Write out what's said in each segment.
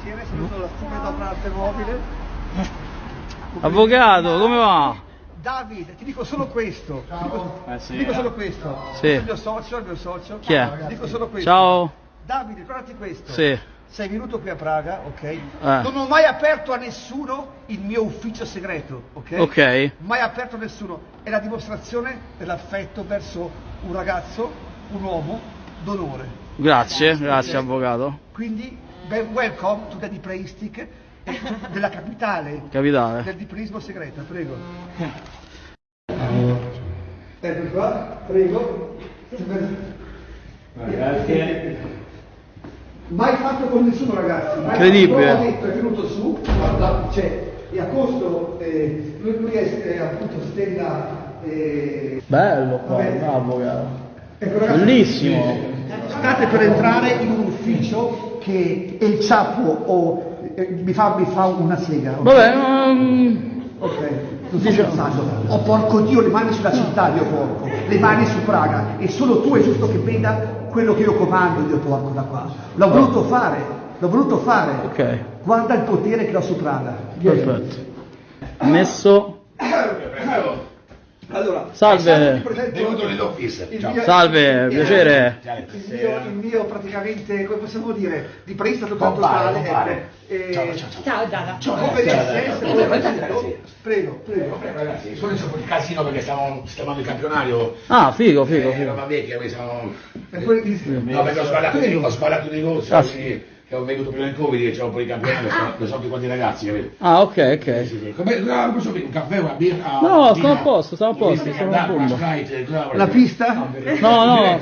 insieme, saluto la stima d'opera arte mobile. Avvocato, come va? Davide, ti dico solo questo. Ti dico, Eh sì, ti dico eh. solo questo. Sì. Il mio socio, il mio socio. Chi è? Ti dico solo questo. Ciao. Davide, ricordati questo. Sì. Sei venuto qui a Praga, ok? Eh. Non ho mai aperto a nessuno il mio ufficio segreto, ok? Ok. Mai aperto a nessuno. È la dimostrazione dell'affetto verso un ragazzo, un uomo d'onore. Grazie, grazie avvocato. Quindi, welcome to the Deepristic eh, della capitale Capitale. del dipreismo segreto, prego. Ecco qua, prego. Mai fatto con nessuno ragazzi, mai Incredibile. detto, è venuto su, guarda, cioè, e a costo, eh, lui, lui è eh, appunto Stella... Eh, Bello qua, Vabbè. bravo avvocato. ecco, ragazzi, Bellissimo. State per entrare in un ufficio che El Chapo o, eh, mi, fa, mi fa una sega. ok? Vabbè, um, Ok, non sto scherzando. Oh porco Dio, le mani sulla città, Dio porco, le mani su Praga. E solo tu è giusto che veda quello che io comando, Dio porco, da qua. L'ho voluto fare, l'ho voluto fare. ok, Guarda il potere che ho su Praga. Perfetto. Messo. Allora, Salve. Benvenuto nell'office. Salve, il- piacere. Il mio, il mio praticamente, come possiamo dire, di presta totale, Compare, ecco. Eh, Ciao, ciao, ciao. Ciao Dada. Come Ciao, ciao, ciao. Prego, prego. Vabbè, ragazzi, sono di casino perché stiamo stiamo il campionario. Ah, figo, figo, Eh, figo. roba vecchia, quindi siamo... No, perché ho sbagliato, Prego. ho sbagliato negozio, Ah, sì. quindi che ho venuto prima del Covid, che c'era un po' di campionario, sono, lo so tutti quanti ragazzi, capito? Ah, ok, ok. Sì, sì. Come, no, posso bere un caffè, una birra? No, stiamo a posto, stiamo a posto, stiamo a cosa La pista? No, no,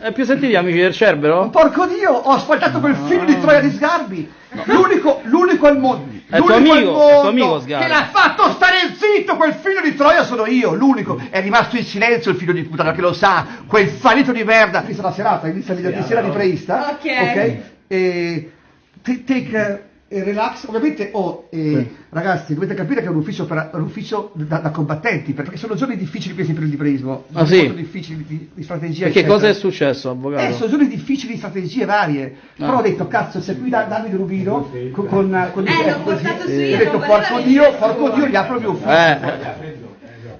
è più sentiti amici del Cerbero? Porco Dio, ho asfaltato quel figlio di Troia di Sgarbi. L'unico, l'unico al mondo. È tuo l'unico al amico, è tuo mondo amico Sgarbi. Che l'ha fatto stare zitto, quel figlio di Troia sono io, l'unico. È rimasto in silenzio il figlio di puttana che lo sa, quel fallito di merda. Questa la serata, inizia venerdì sera di preista. Ok. Ok? E t- take eh, relax, ovviamente oh, eh, ragazzi dovete capire che è un ufficio, per- un ufficio da, da combattenti perché sono giorni difficili questi per il dipreismo Ah, sì? molto difficili di, di strategia Perché eccetera. cosa è successo, Eh, avvocato? sono giorni difficili di strategie varie. Però ho detto, cazzo, c'è qui da- Davide Rubino con, con, con Eh, portato così. io, Ho detto, porco Dio, porco. Dio, gli apro il mio ufficio. Eh,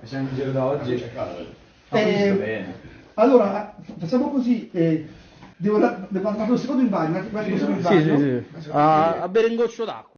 Siamo in giro da oggi. Eh, allora, facciamo così. Devo, devo andare un secondo in bagno, un secondo in sì, bagno. sì, sì. A, a bere un goccio d'acqua.